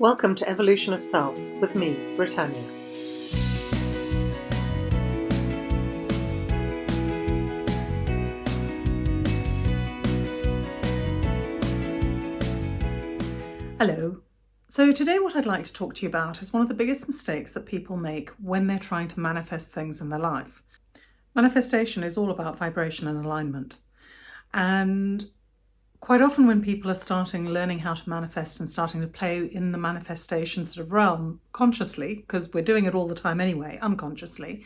Welcome to Evolution of Self with me, Britannia. Hello. So today what I'd like to talk to you about is one of the biggest mistakes that people make when they're trying to manifest things in their life. Manifestation is all about vibration and alignment. And quite often when people are starting learning how to manifest and starting to play in the manifestation sort of realm consciously, because we're doing it all the time anyway, unconsciously,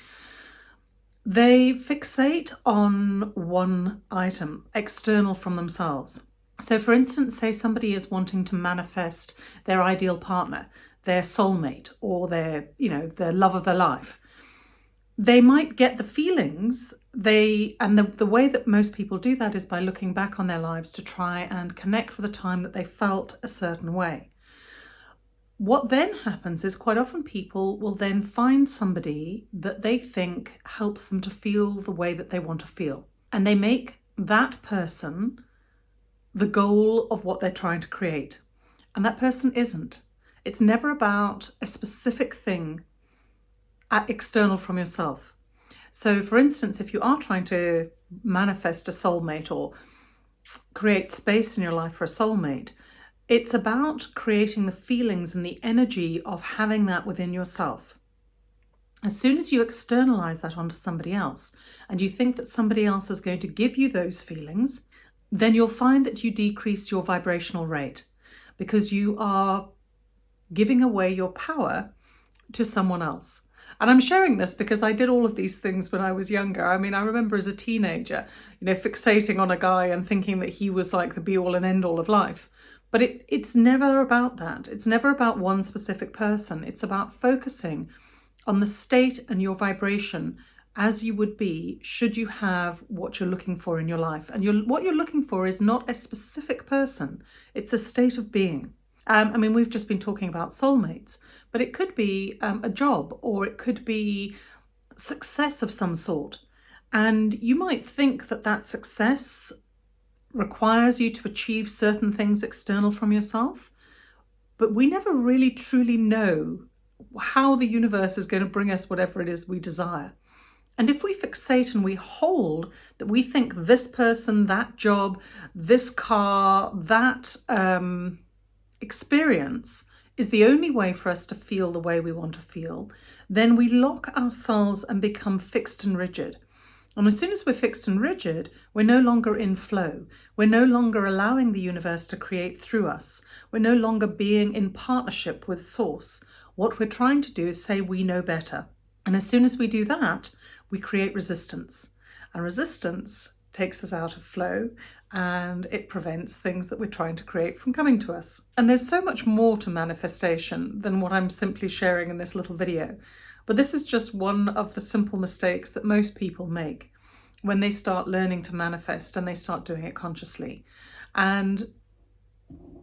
they fixate on one item external from themselves. So for instance, say somebody is wanting to manifest their ideal partner, their soulmate, or their, you know, their love of their life. They might get the feelings they and the, the way that most people do that is by looking back on their lives to try and connect with a time that they felt a certain way. What then happens is quite often people will then find somebody that they think helps them to feel the way that they want to feel. And they make that person the goal of what they're trying to create. And that person isn't. It's never about a specific thing external from yourself. So for instance, if you are trying to manifest a soulmate or create space in your life for a soulmate, it's about creating the feelings and the energy of having that within yourself. As soon as you externalize that onto somebody else and you think that somebody else is going to give you those feelings, then you'll find that you decrease your vibrational rate because you are giving away your power to someone else. And I'm sharing this because I did all of these things when I was younger. I mean, I remember as a teenager, you know, fixating on a guy and thinking that he was like the be all and end all of life. But it, it's never about that. It's never about one specific person. It's about focusing on the state and your vibration as you would be should you have what you're looking for in your life. And you're, what you're looking for is not a specific person, it's a state of being. Um, I mean, we've just been talking about soulmates, but it could be um, a job or it could be success of some sort. And you might think that that success requires you to achieve certain things external from yourself, but we never really truly know how the universe is going to bring us whatever it is we desire. And if we fixate and we hold that we think this person, that job, this car, that um, experience is the only way for us to feel the way we want to feel, then we lock ourselves and become fixed and rigid. And as soon as we're fixed and rigid, we're no longer in flow. We're no longer allowing the universe to create through us. We're no longer being in partnership with source. What we're trying to do is say we know better. And as soon as we do that, we create resistance. And resistance takes us out of flow and it prevents things that we're trying to create from coming to us. And there's so much more to manifestation than what I'm simply sharing in this little video. But this is just one of the simple mistakes that most people make when they start learning to manifest and they start doing it consciously. And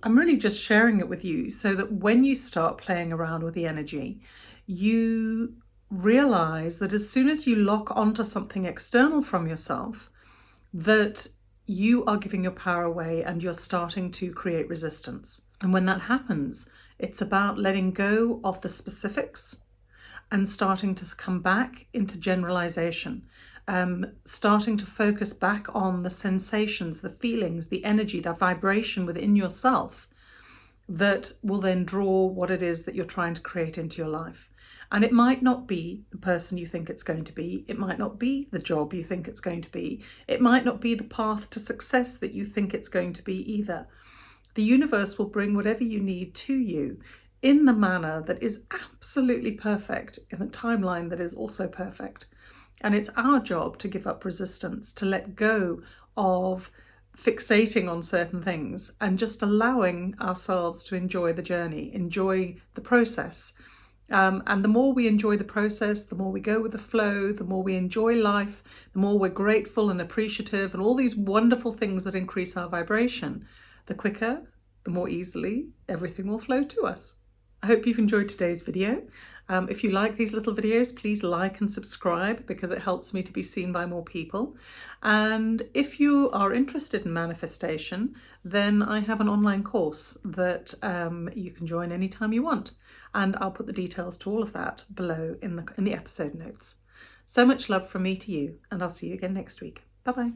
I'm really just sharing it with you so that when you start playing around with the energy, you realize that as soon as you lock onto something external from yourself, that you are giving your power away and you're starting to create resistance. And when that happens, it's about letting go of the specifics and starting to come back into generalization, um, starting to focus back on the sensations, the feelings, the energy, the vibration within yourself that will then draw what it is that you're trying to create into your life. And it might not be the person you think it's going to be. It might not be the job you think it's going to be. It might not be the path to success that you think it's going to be either. The universe will bring whatever you need to you in the manner that is absolutely perfect, in the timeline that is also perfect. And it's our job to give up resistance, to let go of fixating on certain things and just allowing ourselves to enjoy the journey, enjoy the process, um, and the more we enjoy the process, the more we go with the flow, the more we enjoy life, the more we're grateful and appreciative and all these wonderful things that increase our vibration, the quicker, the more easily everything will flow to us. I hope you've enjoyed today's video. Um, if you like these little videos, please like and subscribe because it helps me to be seen by more people. And if you are interested in manifestation, then I have an online course that um, you can join anytime you want. And I'll put the details to all of that below in the, in the episode notes. So much love from me to you, and I'll see you again next week. Bye bye.